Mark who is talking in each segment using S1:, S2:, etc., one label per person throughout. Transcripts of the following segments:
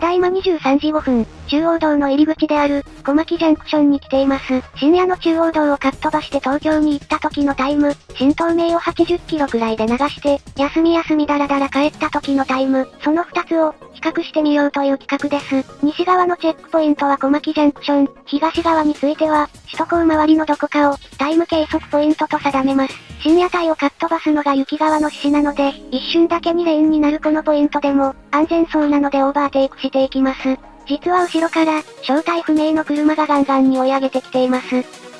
S1: ただいま23時5分、中央道の入り口である、小牧ジャンクションに来ています。深夜の中央道をかっ飛ばして東京に行った時のタイム、新東名を80キロくらいで流して、休み休みだらだら帰った時のタイム、その2つを、比較してみようという企画です。西側のチェックポイントは小牧ジャンクション、東側については、首都高周りのどこかを、タイム計測ポイントと定めます。深夜帯をかっ飛ばすのが雪側の獅子なので、一瞬だけ2レーンになるこのポイントでも、安全そうなのでオーバーテイクしていきます。実は後ろから、正体不明の車がガンガンに追い上げてきています。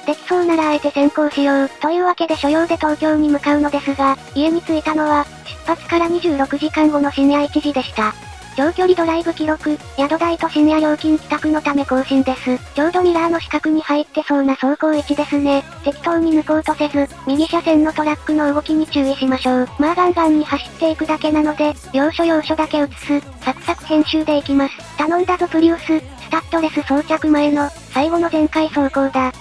S1: できそうならあえて先行しよう。というわけで所要で東京に向かうのですが、家に着いたのは、出発から26時間後の深夜1時でした。長距離ドライブ記録、宿代と深夜料金帰宅のため更新です。ちょうどミラーの四角に入ってそうな走行位置ですね。適当に抜こうとせず、右車線のトラックの動きに注意しましょう。まあガンガンに走っていくだけなので、要所要所だけ映す、サクサク編集でいきます。頼んだぞプリウス、スタッドレス装着前の、最後の全開走行だ。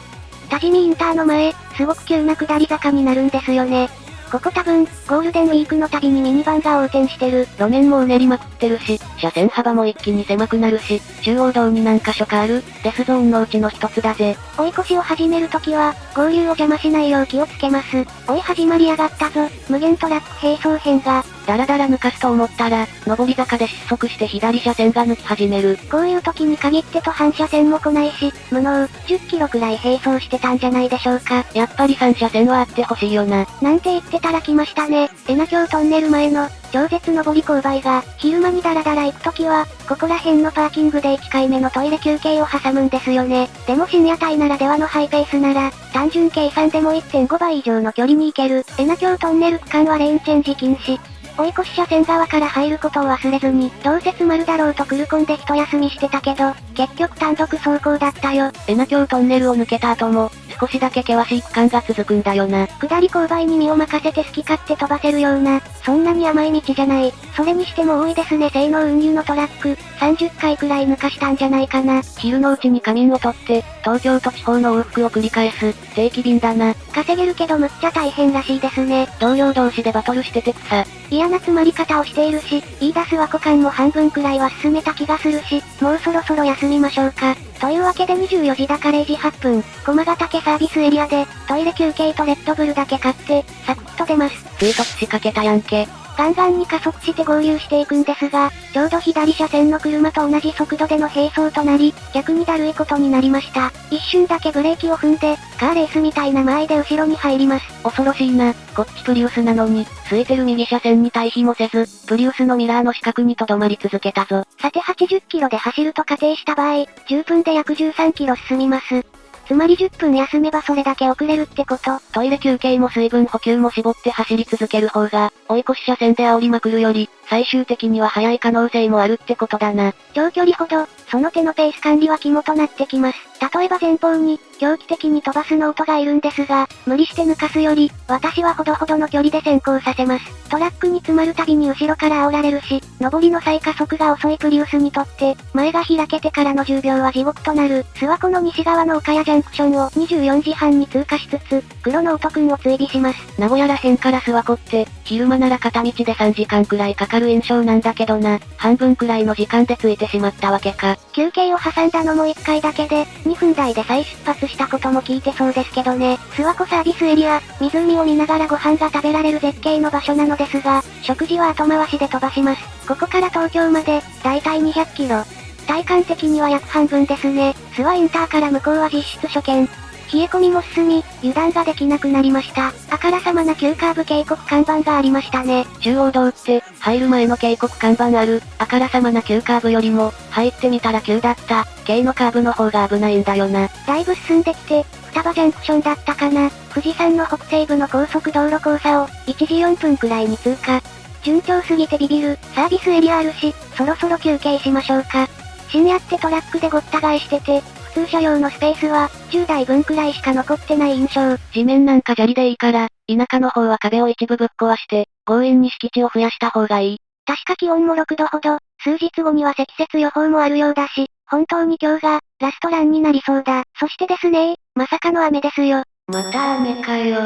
S1: 多治見インターの前、すごく急な下り坂になるんですよね。ここ多分、ゴールデンウィークのたびにミニバンが横転してる。
S2: 路面もうねりまくってるし、車線幅も一気に狭くなるし、中央道に何箇所かある、デスゾーンのうちの一つだぜ。
S1: 追い越しを始めるときは、合流を邪魔しないよう気をつけます。追い始まりやがったぞ、無限トラック並走編が。
S2: だらだら抜かすと思ったら、上り坂で失速して左車線が抜き始める。
S1: こういう時に限ってと反射線も来ないし、無能、10キロくらい並走してたんじゃないでしょうか。
S2: やっぱり3車線はあってほしいよな。
S1: なんて言ってたら来ましたね。えな京トンネル前の、超絶上り勾配が、昼間にダラダラ行くときは、ここら辺のパーキングで1回目のトイレ休憩を挟むんですよね。でも深夜帯ならではのハイペースなら、単純計算でも1.5倍以上の距離に行ける。エナ京トンネル区間はレーンチェンジ禁止。追い越し車線側から入ることを忘れずに、どうせ詰まるだろうとクルコンで一休みしてたけど、結局単独走行だったよ。
S2: エナ京トンネルを抜けた後も、少しだけ険しい区間が続くんだよな。
S1: 下り勾配に身を任せて好き勝手飛ばせるような、そんなに甘い道じゃない。それにしても多いですね性能運輸のトラック、30回くらい抜かしたんじゃないかな。
S2: 昼のうちに仮眠を取って、東京と地方の往復を繰り返す、定期便だな。
S1: 稼げるけどむっちゃ大変らしいですね。
S2: 同僚同士でバトルしてて草。
S1: 嫌な詰まり方をしているし、言い出すは股間も半分くらいは進めた気がするし、もうそろそろ休みましょうか。というわけで24時だから0時8分、駒ヶ岳サービスエリアで、トイレ休憩とレッドブルだけ買って、サクッと出ます。
S2: 追突しかけたやんけ。
S1: ガンガンに加速して合流していくんですが、ちょうど左車線の車と同じ速度での並走となり、逆にだるいことになりました。一瞬だけブレーキを踏んで、カーレースみたいな間合いで後ろに入ります。
S2: 恐ろしいな。こっちプリウスなのに、空いてる右車線に対比もせず、プリウスのミラーの死角に留まり続けたぞ。
S1: さて80キロで走ると仮定した場合、10分で約13キロ進みます。つまり10分休めばそれだけ遅れるってこと。
S2: トイレ休憩も水分補給も絞って走り続ける方が、追い越し車線で煽りまくるより、最終的には速い可能性もあるってことだな。
S1: 長距離ほど、その手のペース管理は肝となってきます。例えば前方に、狂気的に飛ばすノートがいるんですが、無理して抜かすより、私はほどほどの距離で先行させます。トラックに詰まるたびに後ろから煽られるし、上りの再加速が遅いプリウスにとって、前が開けてからの10秒は地獄となる。諏訪湖の西側の岡谷ジャンクションを24時半に通過しつつ、黒のノートくんを追尾します。
S2: 名古屋ら辺から諏訪湖って、昼間なら片道で3時間くらいかかる印象なんだけどな。半分くらいの時間で着いてしまったわけか。
S1: 休憩を挟んだのも1回だけで、2分台で再出発したことも聞いてそうですけどね。諏訪湖サービスエリア、湖を見ながらご飯が食べられる絶景の場所なのですが、食事は後回しで飛ばします。ここから東京まで、だいたい200キロ。体感的には約半分ですね。諏訪インターから向こうは実質初見。冷え込みも進み、油断ができなくなりました。あからさまな急カーブ警告看板がありましたね。
S2: 中央道って、入る前の警告看板ある、あからさまな急カーブよりも、入ってみたら急だった、軽のカーブの方が危ないんだよな。
S1: だいぶ進んできて、双葉ジャンクションだったかな。富士山の北西部の高速道路交差を、1時4分くらいに通過。順調すぎてビビる、サービスエリアあるし、そろそろ休憩しましょうか。深夜ってトラックでごった返してて、普通車用のスペースは、10台分くらいしか残ってない印象。
S2: 地面なんか砂利でいいから、田舎の方は壁を一部ぶっ壊して、強引に敷地を増やした方がいい。
S1: 確か気温も6度ほど、数日後には積雪予報もあるようだし、本当に今日が、ラストランになりそうだ。そしてですねまさかの雨ですよ。
S2: また雨かよ。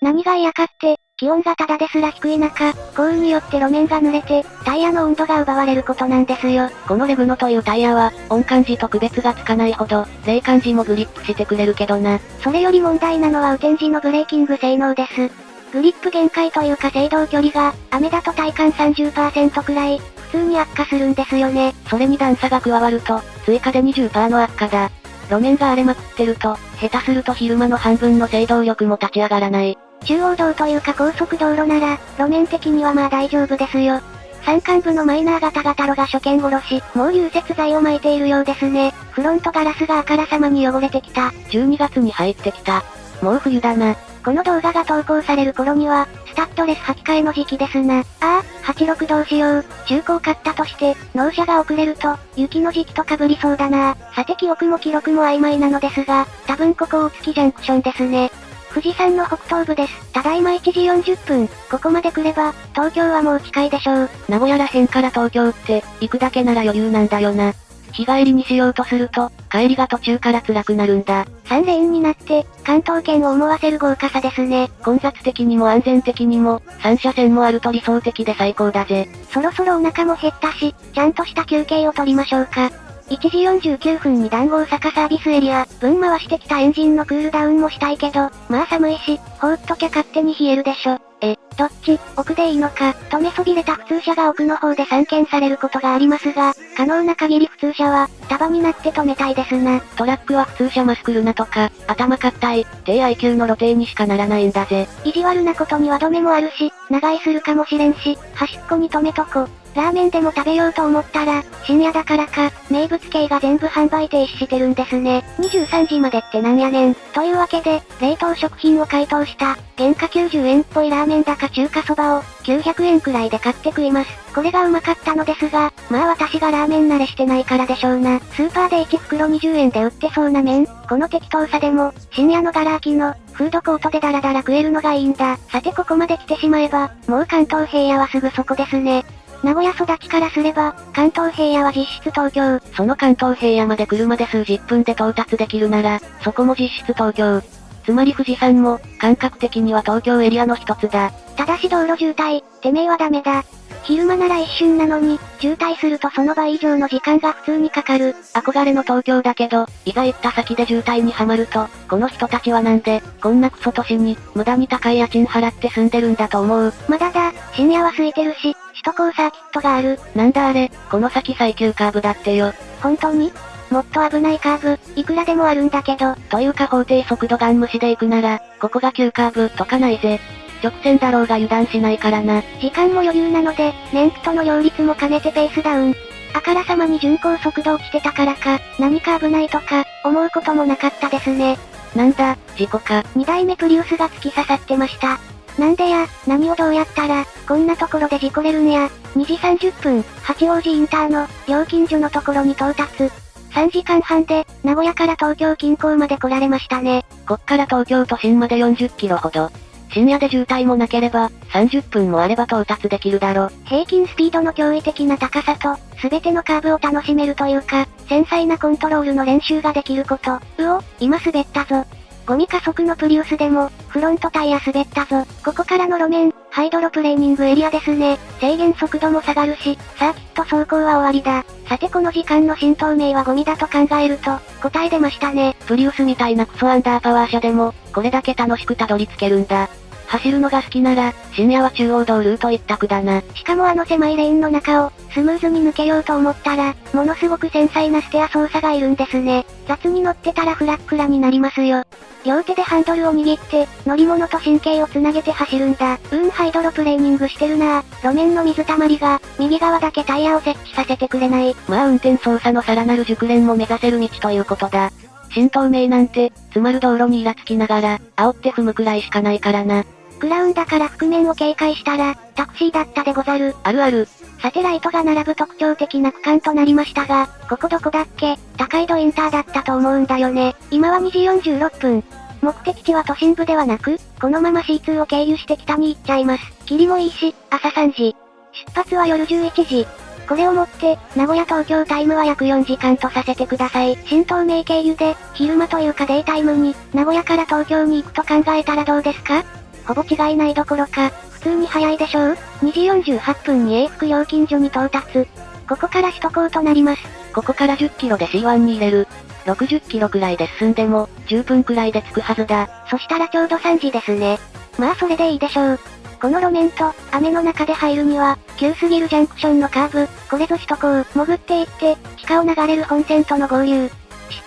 S1: 何が嫌かって、気温がただですら低い中、降雨によって路面が濡れて、タイヤの温度が奪われることなんですよ。
S2: このレグノというタイヤは、温感時と区別がつかないほど、冷感時もグリップしてくれるけどな。
S1: それより問題なのは雨天時のブレーキング性能です。グリップ限界というか制動距離が、雨だと体感30%くらい、普通に悪化するんですよね。
S2: それに段差が加わると、追加で20%の悪化だ。路面が荒れまくってると、下手すると昼間の半分の制動力も立ち上がらない。
S1: 中央道というか高速道路なら、路面的にはまあ大丈夫ですよ。山間部のマイナー型型路が初見殺し、もう融雪剤を巻いているようですね。フロントガラスがあからさまに汚れてきた。
S2: 12月に入ってきた。もう冬だな。
S1: この動画が投稿される頃には、スタッドレス履き替えの時期ですな。ああ、86どうしよう。中古買ったとして、納車が遅れると、雪の時期と被りそうだな。さて記憶も記録も曖昧なのですが、多分ここ大月ジャンクションですね。富士山の北東部です。ただいま1時40分。ここまで来れば、東京はもう近いでしょう。
S2: 名古屋ら辺から東京って、行くだけなら余裕なんだよな。日帰りにしようとすると、帰りが途中から辛くなるんだ。
S1: 3レーンになって、関東圏を思わせる豪華さですね。
S2: 混雑的にも安全的にも、3車線もあると理想的で最高だぜ。
S1: そろそろお腹も減ったし、ちゃんとした休憩を取りましょうか。1時49分に談合坂サービスエリア、分回してきたエンジンのクールダウンもしたいけど、まあ寒いし、放っときゃ勝手に冷えるでしょ。え、どっち、奥でいいのか、止めそびれた普通車が奥の方で散見されることがありますが、可能な限り普通車は、束になって止めたいですな。
S2: トラックは普通車マスクルナとか、頭硬い、低 IQ の露呈にしかならないんだぜ。
S1: 意地悪なことには止めもあるし、長居するかもしれんし、端っこに止めとこ。ラーメンでも食べようと思ったら、深夜だからか、名物系が全部販売停止してるんですね。23時までってなんやねん。というわけで、冷凍食品を解凍した、原価90円っぽいラーメンだか中華そばを、900円くらいで買って食います。これがうまかったのですが、まあ私がラーメン慣れしてないからでしょうな。スーパーで1袋20円で売ってそうな麺、この適当さでも、深夜のガラ空きの、フードコートでダラダラ食えるのがいいんだ。さてここまで来てしまえば、もう関東平野はすぐそこですね。名古屋育ちからすれば、関東平野は実質東京。
S2: その関東平野まで車で数十分で到達できるなら、そこも実質東京。つまり富士山も、感覚的には東京エリアの一つだ。
S1: ただし道路渋滞、てめえはダメだ。昼間なら一瞬なのに、渋滞するとその倍以上の時間が普通にかかる。
S2: 憧れの東京だけど、いざ行った先で渋滞にはまると、この人たちはなんで、こんなクソ都市に、無駄に高い家賃払って住んでるんだと思う？
S1: まだだ、深夜は空いてるし、首都高サーキットがある。
S2: なんだあれ、この先最急カーブだってよ。
S1: 本当に？もっと危ないカーブ、いくらでもあるんだけど。
S2: というか法定速度ガン無視で行くなら、ここが急カーブとかないぜ。直線だろうが油断しないからな。
S1: 時間も余裕なので、燃費との両立も兼ねてペースダウン。あからさまに巡航速度落ちてたからか、何か危ないとか、思うこともなかったですね。
S2: なんだ、事故か。
S1: 2台目プリウスが突き刺さってました。なんでや、何をどうやったら、こんなところで事故れるんや。2時30分、八王子インターの、料金所のところに到達。3時間半で、名古屋から東京近郊まで来られましたね。
S2: こっから東京都心まで40キロほど。深夜で渋滞もなければ、30分もあれば到達できるだろ。
S1: 平均スピードの驚異的な高さと、すべてのカーブを楽しめるというか、繊細なコントロールの練習ができること。うお、今滑ったぞ。ゴミ加速のプリウスでも、フロントタイヤ滑ったぞ。ここからの路面、ハイドロプレーニングエリアですね。制限速度も下がるし、サーキット走行は終わりだ。さてこの時間の浸透明はゴミだと考えると、答え出ましたね。
S2: プリウスみたいなクソアンダーパワー車でも、これだけ楽しくたどり着けるんだ。走るのが好きなら、深夜は中央道ルート一択だな。
S1: しかもあの狭いレーンの中を、スムーズに抜けようと思ったら、ものすごく繊細なステア操作がいるんですね。雑に乗ってたらフラックラになりますよ。両手でハンドルを握って、乗り物と神経をつなげて走るんだ。うーんハイドロプレーニングしてるな路面の水たまりが、右側だけタイヤを設置させてくれない。
S2: まあ運転操作のさらなる熟練も目指せる道ということだ。新東名なんて、詰まる道路にイラつきながら、煽って踏むくらいしかないからな。
S1: クラウンだから覆面を警戒したら、タクシーだったでござる。
S2: あるある。
S1: サテライトが並ぶ特徴的な区間となりましたが、ここどこだっけ？高井戸インターだったと思うんだよね。今は2時46分。目的地は都心部ではなく、このまま C2 を経由して北に行っちゃいます。霧もいいし、朝3時。出発は夜11時。これをもって、名古屋東京タイムは約4時間とさせてください。新東名経由で、昼間というかデイタイムに、名古屋から東京に行くと考えたらどうですか？ほぼ違いないどころか、普通に早いでしょう ?2 時48分に永福料金所に到達。ここから首都高となります。
S2: ここから10キロで C1 に入れる。60キロくらいで進んでも、10分くらいで着くはずだ。
S1: そしたらちょうど3時ですね。まあそれでいいでしょう。この路面と、雨の中で入るには、急すぎるジャンクションのカーブ、これぞ首都高、潜っていって、地下を流れる本線との合流。し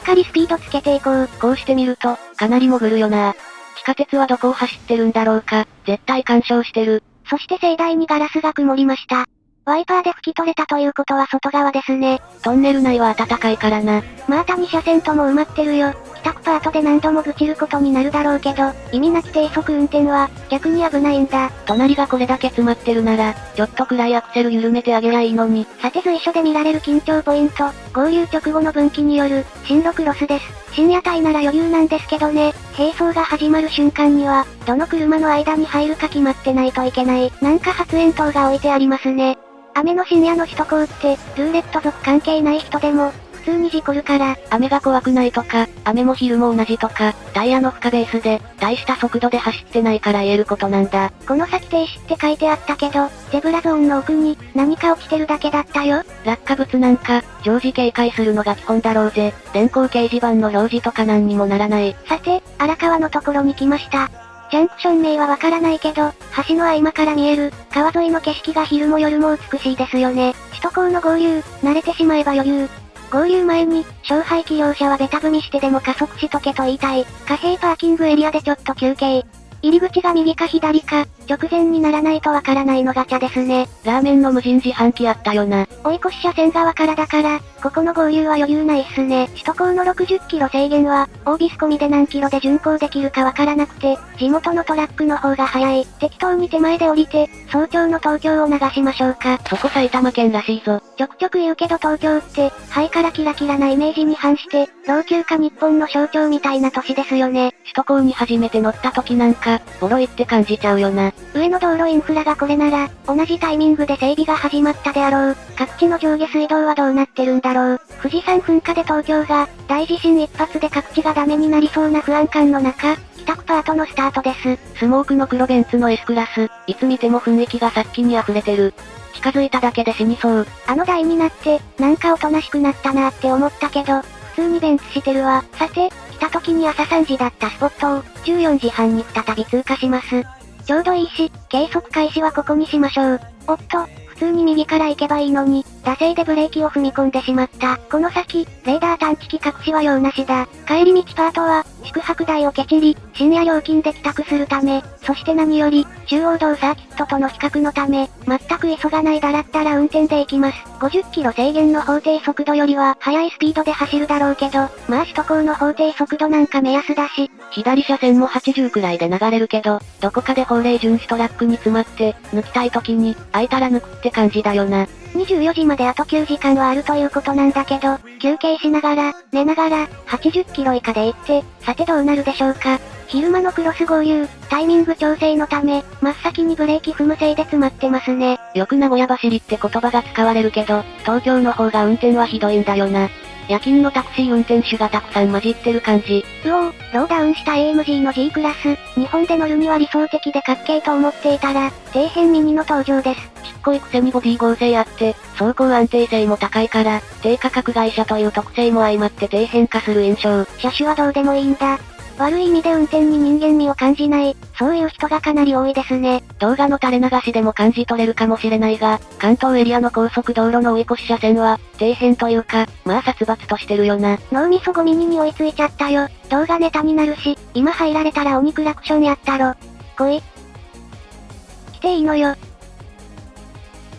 S1: っかりスピードつけていこう。
S2: こうしてみると、かなり潜るよな。地下鉄はどこを走ってるんだろうか、絶対干渉してる。
S1: そして盛大にガラスが曇りました。ワイパーで拭き取れたということは外側ですね。
S2: トンネル内は暖かいからな。
S1: また2車線とも埋まってるよ。帰宅パートで何度も愚痴ることになるだろうけど、意味なき低速運転は、逆に危ないんだ。
S2: 隣がこれだけ詰まってるなら、ちょっとくらいアクセル緩めてあげりゃいいのに。
S1: さて随所で見られる緊張ポイント、合流直後の分岐による、進路クロスです。深夜帯なら余裕なんですけどね、並走が始まる瞬間には、どの車の間に入るか決まってないといけない。なんか発煙筒が置いてありますね。雨の深夜の首都高って、ルーレット族関係ない人でも、普通に事故るから、
S2: 雨が怖くないとか、雨も昼も同じとか、タイヤの負荷ベースで、大した速度で走ってないから言えることなんだ。
S1: この先停止って書いてあったけど、ゼブラゾーンの奥に、何か落ちてるだけだったよ。
S2: 落下物なんか、常時警戒するのが基本だろうぜ。電光掲示板の表示とか何にもならない。
S1: さて、荒川のところに来ました。ジャンクション名はわからないけど、橋の合間から見える、川沿いの景色が昼も夜も美しいですよね。首都高の合流、慣れてしまえば余裕。合流前に、勝敗起用者はベタ踏みしてでも加速しとけと言いたい。貨幣パーキングエリアでちょっと休憩。入り口が右か左か、直前にならないとわからないのガチャですね。
S2: ラーメンの無人自販機あったよな。
S1: 追い越し車線側からだから、ここの合流は余裕ないっすね。首都高の60キロ制限は、オービス込みで何キロで巡航できるかわからなくて、地元のトラックの方が早い。適当に手前で降りて、早朝の東京を流しましょうか。
S2: そこ埼玉県らしいぞ。
S1: ちょくちょく言うけど東京って、ハイからキラキラなイメージに反して、老朽化日本の象徴みたいな都市ですよね。
S2: 首都高に初めて乗った時なんか、ボロいって感じちゃうよな。
S1: 上の道路インフラがこれなら、同じタイミングで整備が始まったであろう。各地の上下水道はどうなってるんだろう。富士山噴火で東京が、大地震一発で各地がダメになりそうな不安感の中、帰宅パートのスタートです。
S2: スモークの黒ベンツの S クラス、いつ見ても雰囲気が殺気に溢れてる。近づいただけで死にそう。
S1: あの台になって、なんかおとなしくなったなって思ったけど、普通にベンツしてるわ。さて、来た時に朝3時だったスポットを、14時半に再び通過します。ちょうどいいし、計測開始はここにしましょう。おっと、普通に右から行けばいいのに、惰性でブレーキを踏み込んでしまった。この先、レーダー探知機隠しは用なしだ。帰り道パートは、宿泊代をケチり、深夜料金で帰宅するため、そして何より、中央道サーキットとの比較のため、全く急がないだらったら運転で行きます。50キロ制限の法定速度よりは、速いスピードで走るだろうけど、まあ首都高の法定速度なんか目安だし、
S2: 左車線も80くらいで流れるけど、どこかで法令遵守トラックに詰まって、抜きたい時に、空いたら抜くって感じだよな。
S1: 24時まであと9時間はあるということなんだけど、休憩しながら、寝ながら、80キロ以下で行って、さてどうなるでしょうか。昼間のクロス合流、タイミング調整のため、真っ先にブレーキ踏むせいで詰まってますね。
S2: よく名古屋走りって言葉が使われるけど、東京の方が運転はひどいんだよな。夜勤のタクシー運転手がたくさん混じってる感じ。
S1: うおー、ローダウンした AMG の G クラス、日本で乗るには理想的でかっけーと思っていたら、底辺ミニの登場です。
S2: こいくせにボディ合成あって、走行安定性も高いから、低価格会社という特性も相まって底辺化する印象。
S1: 車種はどうでもいいんだ。悪い意味で運転に人間味を感じない、そういう人がかなり多いですね。
S2: 動画の垂れ流しでも感じ取れるかもしれないが、関東エリアの高速道路の追い越し車線は、底辺というか、まあ殺伐としてるよな。
S1: 脳みそゴミに追いついちゃったよ。動画ネタになるし、今入られたら鬼クラクションやったろ。来い。来ていいのよ。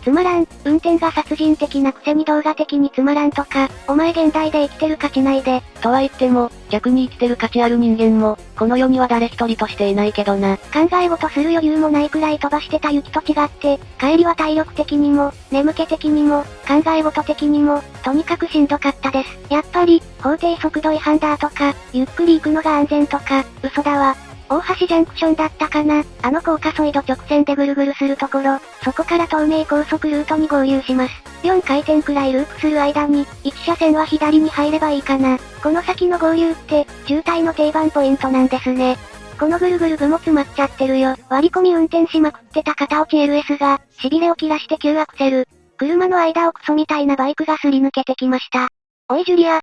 S1: つまらん、運転が殺人的なくせに動画的につまらんとか、お前現代で生きてる価値ないで。
S2: とは言っても、逆に生きてる価値ある人間も、この世には誰一人としていないけどな。
S1: 考え事する余裕もないくらい飛ばしてた雪と違って、帰りは体力的にも、眠気的にも、考え事的にも、とにかくしんどかったです。やっぱり、法定速度違反だとか、ゆっくり行くのが安全とか、嘘だわ。大橋ジャンクションだったかなあの高架ソイド直線でぐるぐるするところ、そこから東名高速ルートに合流します。4回転くらいループする間に、1車線は左に入ればいいかな。この先の合流って、渋滞の定番ポイントなんですね。このぐるぐる部も詰まっちゃってるよ。割り込み運転しまくってた片落ち LS が、痺れを切らして急アクセル。車の間をクソみたいなバイクがすり抜けてきました。おいジュリア、引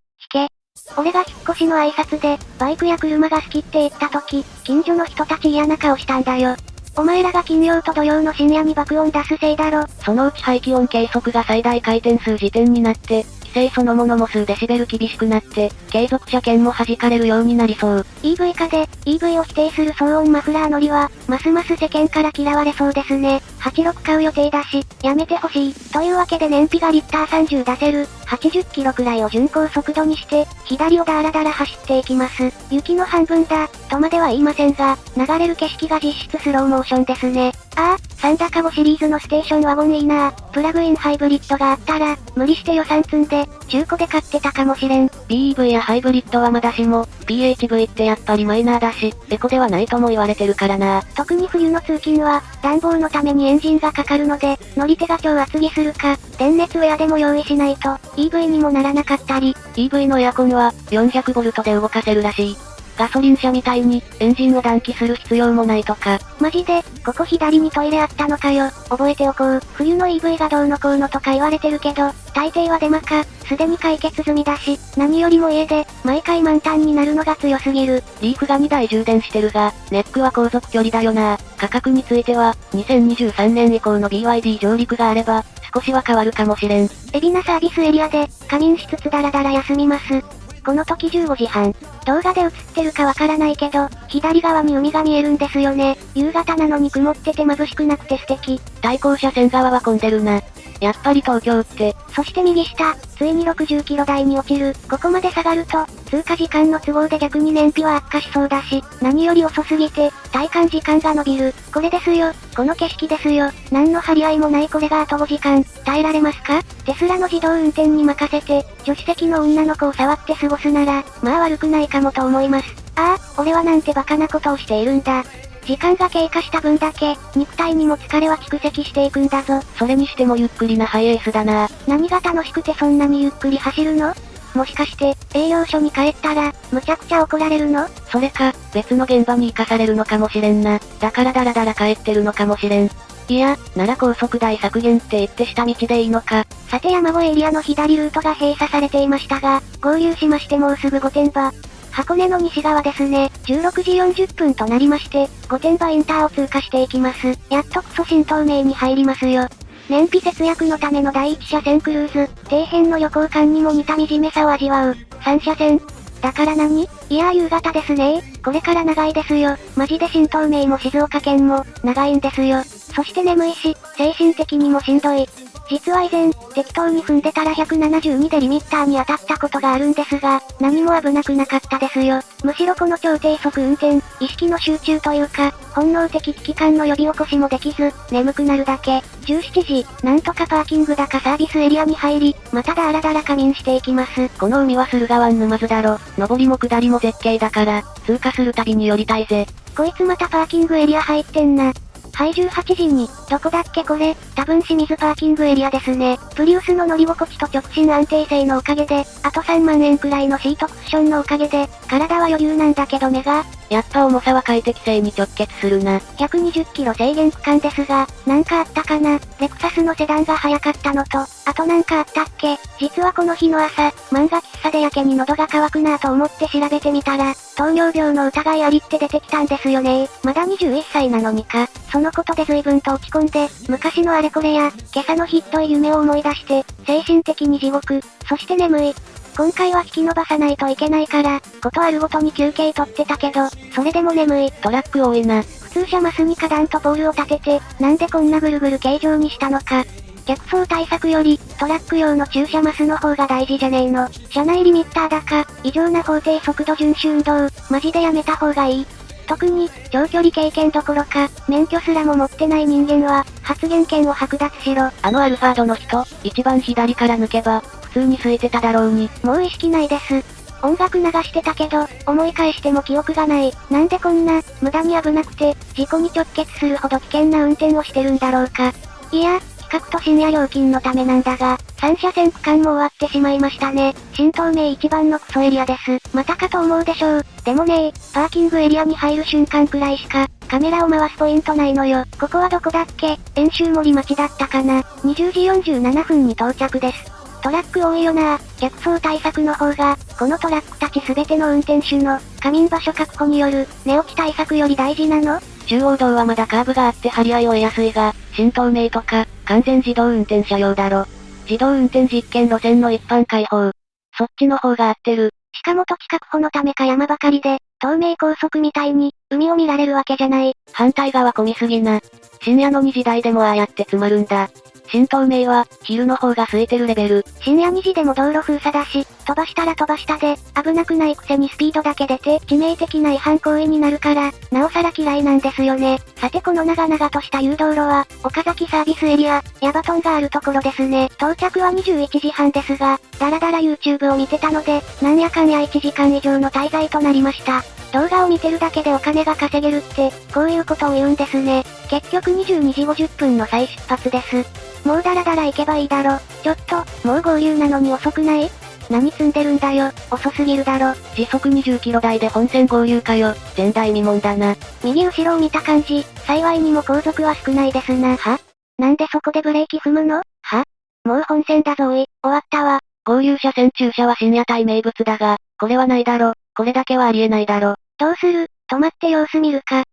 S1: け。俺が引っ越しの挨拶で、バイクや車が好きって言った時、近所の人たち嫌な顔したんだよ。お前らが金曜と土曜の深夜に爆音出すせいだろ。
S2: そのうち排気音計測が最大回転数時点になって、規制そのものも数デシベル厳しくなって、継続車検も弾かれるようになりそう。
S1: EV 化で、EV を否定する騒音マフラー乗りは、ますます世間から嫌われそうですね。86買う予定だし、やめてほしい。というわけで燃費がリッター30出せる、80キロくらいを巡航速度にして、左をダラダラ走っていきます。雪の半分だ、とまでは言いませんが、流れる景色が実質スローモーションですね。ああ、サンダカゴシリーズのステーションワゴンいいなプラグインハイブリッドがあったら、無理して予算積んで、中古で買ってたかもしれん。
S2: BEV やハイブリッドはまだしも、PHV ってやっぱりマイナーだし、エコではないとも言われてるからな。
S1: 特に冬の通勤は、暖房のためにエンジンがかかるので、乗り手が超厚着するか、電熱ウェアでも用意しないと、EV にもならなかったり。
S2: EV のエアコンは、400V で動かせるらしい。ガソリン車みたいに、エンジンを暖気する必要もないとか。
S1: マジで、ここ左にトイレあったのかよ。覚えておこう。冬の EV がどうのこうのとか言われてるけど、大抵はデマか、すでに解決済みだし、何よりも家で、毎回満タンになるのが強すぎる。
S2: リーフが2台充電してるが、ネックは航続距離だよな。価格については、2023年以降の BYD 上陸があれば、少しは変わるかもしれん。
S1: 海老名サービスエリアで、仮眠しつつダラダラ休みます。この時15時半。動画で映ってるかわからないけど、左側に海が見えるんですよね。夕方なのに曇ってて眩しくなくて素敵。
S2: 対向車線側は混んでるな。やっぱり東京って。
S1: そして右下、ついに60キロ台に落ちる。ここまで下がると、通過時間の都合で逆に燃費は悪化しそうだし、何より遅すぎて、体感時間が伸びる。これですよ。この景色ですよ。何の張り合いもないこれがあと5時間、耐えられますか？テスラの自動運転に任せて、助手席の女の子を触って過ごすなら、まあ悪くないかもと思います。ああ、俺はなんてバカなことをしているんだ。時間が経過した分だけ、肉体にも疲れは蓄積していくんだぞ。
S2: それにしてもゆっくりなハイエースだな。
S1: 何が楽しくてそんなにゆっくり走るの？もしかして、営業所に帰ったら、むちゃくちゃ怒られるの？
S2: それか、別の現場に行かされるのかもしれんな。だからダラダラ帰ってるのかもしれん。いや、なら高速代削減って言って下道でいいのか。
S1: さて山越エリアの左ルートが閉鎖されていましたが、合流しましてもうすぐ御殿場。箱根の西側ですね。16時40分となりまして、御殿場インターを通過していきます。やっとクソ新東名に入りますよ。燃費節約のための第一車線クルーズ、底辺の旅行感にも似た惨めさを味わう。3車線。だから何？いやー夕方ですねこれから長いですよ。マジで新東名も静岡県も、長いんですよ。そして眠いし、精神的にもしんどい。実は以前、適当に踏んでたら172でリミッターに当たったことがあるんですが、何も危なくなかったですよ。むしろこの超低速運転、意識の集中というか、本能的危機感の呼び起こしもできず、眠くなるだけ。17時、なんとかパーキングだかサービスエリアに入り、まただらだら仮眠していきます。
S2: この海は駿河湾沼津だろ。上りも下りも絶景だから、通過するたびに寄りたいぜ。
S1: こいつまたパーキングエリア入ってんな。はい、18時に、どこだっけこれ、多分清水パーキングエリアですね。プリウスの乗り心地と直進安定性のおかげで、あと3万円くらいのシートクッションのおかげで、体は余裕なんだけど目が、
S2: やっぱ重さは快適性に直結するな。
S1: 120キロ制限区間ですが、なんかあったかなレクサスのセダンが早かったのと、あとなんかあったっけ実はこの日の朝、漫画喫茶でやけに喉が渇くなぁと思って調べてみたら、糖尿病の疑いありって出てきたんですよねまだ21歳なのにか。そのことで随分と落ち込んで、昔のあれこれや、今朝のひっどい夢を思い出して、精神的に地獄、そして眠い。今回は引き伸ばさないといけないから、ことあるごとに休憩取ってたけど、それでも眠い。
S2: トラック多いな。
S1: 普通車マスに花壇とポールを立てて、なんでこんなぐるぐる形状にしたのか。逆走対策より、トラック用の駐車マスの方が大事じゃねえの。車内リミッターだか、異常な法定速度遵守運動、マジでやめた方がいい。特に、長距離経験どころか、免許すらも持ってない人間は、発言権を剥奪しろ。
S2: あのアルファードの人、一番左から抜けば、普通に空いてただろうに。
S1: もう意識ないです。音楽流してたけど、思い返しても記憶がない。なんでこんな、無駄に危なくて、事故に直結するほど危険な運転をしてるんだろうか。いや、近くと深夜料金のためなんだが、3車線区間も終わってしまいましたね。新東名一番のクソエリアです。またかと思うでしょう。でもねパーキングエリアに入る瞬間くらいしか、カメラを回すポイントないのよ。ここはどこだっけ？遠州森町だったかな。20時47分に到着です。トラック多いよな逆走対策の方が、このトラックたちすべての運転手の、仮眠場所確保による、寝起き対策より大事なの？
S2: 中央道はまだカーブがあって張り合いを得やすいが、新東名とか、完全自動運転車用だろ。自動運転実験路線の一般開放。そっちの方が合ってる。
S1: しかも土地確保のためか山ばかりで、東名高速みたいに、海を見られるわけじゃない。
S2: 反対側混みすぎな。深夜の2時台でもああやって詰まるんだ。新東名は、昼の方が空いてるレベル。
S1: 深夜2時でも道路封鎖だし、飛ばしたら飛ばしたで、危なくないくせにスピードだけ出て、致命的な違反行為になるから、なおさら嫌いなんですよね。さてこの長々とした誘導路は、岡崎サービスエリア、ヤバトンがあるところですね。到着は21時半ですが、だらだら YouTube を見てたので、なんやかんや1時間以上の滞在となりました。動画を見てるだけでお金が稼げるって、こういうことを言うんですね。結局22時50分の再出発です。もうダラダラ行けばいいだろ。ちょっと、もう合流なのに遅くない？何積んでるんだよ、遅すぎるだろ。
S2: 時速20キロ台で本線合流かよ、前代未聞だな。
S1: 右後ろを見た感じ、幸いにも後続は少ないですな。は？なんでそこでブレーキ踏むの？は？もう本線だぞい、終わったわ。
S2: 合流車線駐車は深夜帯名物だが、これはないだろ。これだけはありえないだろ。
S1: どうする？止まって様子見るか。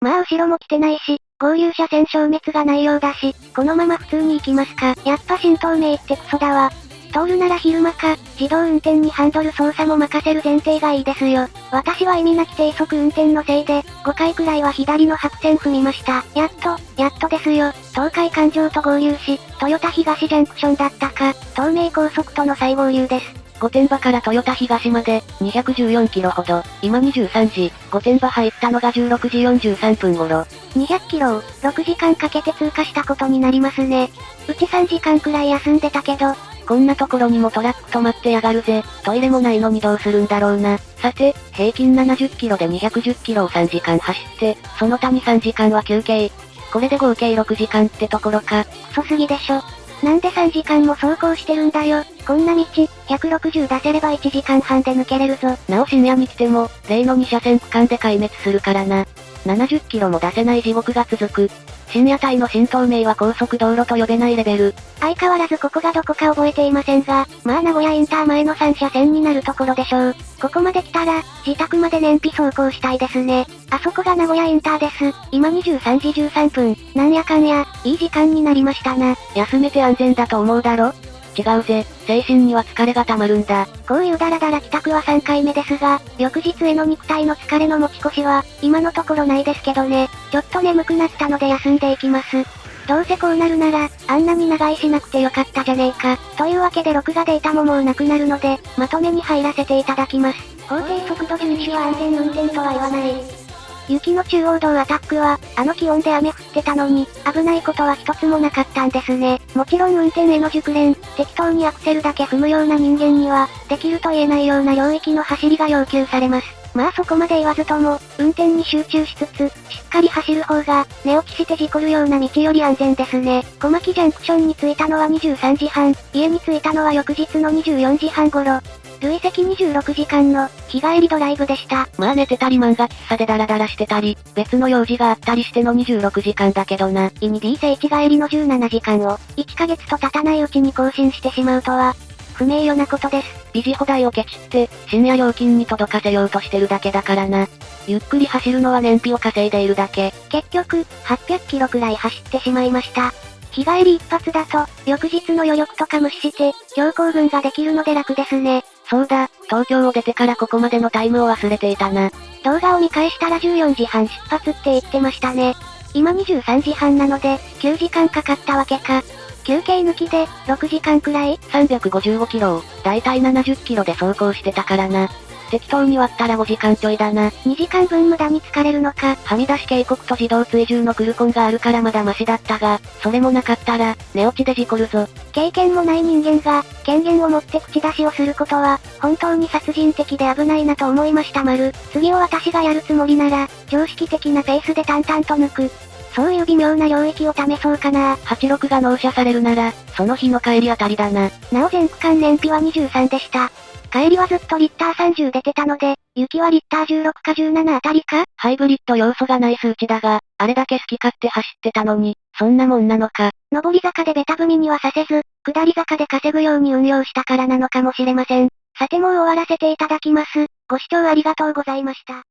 S1: まあ後ろも来てないし、合流車線消滅がないようだし、このまま普通に行きますか。やっぱ新東名ってクソだわ。通るなら昼間か、自動運転にハンドル操作も任せる前提がいいですよ。私は意味なき低速運転のせいで、5回くらいは左の白線踏みました。やっと、やっとですよ。東海環状と合流し、豊田東ジャンクションだったか、東名高速との再合流です。
S2: 御殿場から豊田東まで、214キロほど。今23時、御殿場入ったのが16時43分頃。
S1: 200キロを、6時間かけて通過したことになりますね。うち3時間くらい休んでたけど、
S2: こんなところにもトラック止まってやがるぜ。トイレもないのにどうするんだろうな。さて、平均70キロで210キロを3時間走って、その他に3時間は休憩。これで合計6時間ってところか。
S1: クソすぎでしょ。なんで3時間も走行してるんだよ。こんな道、160出せれば1時間半で抜けれるぞ。
S2: なお深夜に来ても、例の2車線区間で壊滅するからな。70キロも出せない地獄が続く。深夜帯の新東名は高速道路と呼べないレベル。
S1: 相変わらずここがどこか覚えていませんが、まあ名古屋インター前の3車線になるところでしょう。ここまで来たら、自宅まで燃費走行したいですね。あそこが名古屋インターです。今23時13分。なんやかんや、いい時間になりましたな。
S2: 休めて安全だと思うだろ？違うぜ。精神には疲れが溜まるんだ。
S1: こういうダラダラ帰宅は3回目ですが、翌日への肉体の疲れの持ち越しは、今のところないですけどね。ちょっと眠くなったので休んでいきます。どうせこうなるなら、あんなに長居しなくてよかったじゃねえか。というわけで録画データももうなくなるので、まとめに入らせていただきます。法定速度遵守は安全運転とは言わない。雪の中央道アタックは、あの気温で雨降ってたのに、危ないことは一つもなかったんですね。もちろん運転への熟練、適当にアクセルだけ踏むような人間には、できると言えないような領域の走りが要求されます。まあそこまで言わずとも、運転に集中しつつ、しっかり走る方が、寝起きして事故るような道より安全ですね。小牧ジャンクションに着いたのは23時半、家に着いたのは翌日の24時半頃。累積26時間の、日帰りドライブでした。
S2: まあ寝てたり漫画喫茶でダラダラしてたり、別の用事があったりしての26時間だけどな。
S1: イニ D 聖地帰りの17時間を、1ヶ月と経たないうちに更新してしまうとは、不名誉なことです。
S2: 維持放題をケチって、深夜料金に届かせようとしてるだけだからな。ゆっくり走るのは燃費を稼いでいるだけ。
S1: 結局、800キロくらい走ってしまいました。日帰り一発だと、翌日の余力とか無視して、強行軍ができるので楽ですね。
S2: そうだ、東京を出てからここまでのタイムを忘れていたな。
S1: 動画を見返したら14時半出発って言ってましたね。今23時半なので、9時間かかったわけか。休憩抜きで、6時間くらい
S2: ?355 キロを、だいたい70キロで走行してたからな。適当に割ったら5時間ちょいだな。
S1: 2時間分無駄に疲れるのか。
S2: はみ出し警告と自動追従のクルコンがあるからまだマシだったが、それもなかったら、寝落ちで事故るぞ。
S1: 経験もない人間が、権限を持って口出しをすることは、本当に殺人的で危ないなと思いました丸。次を私がやるつもりなら、常識的なペースで淡々と抜く。そういう微妙な領域を試そうかな。
S2: 86が納車されるなら、その日の帰りあたりだな。
S1: なお全区間燃費は23でした。帰りはずっとリッター30出てたので、雪はリッター16か17あたりか？
S2: ハイブリッド要素がない数値だが、あれだけ好き勝手走ってたのに、そんなもんなのか。
S1: 上り坂でベタ踏みにはさせず、下り坂で稼ぐように運用したからなのかもしれません。さてもう終わらせていただきます。ご視聴ありがとうございました。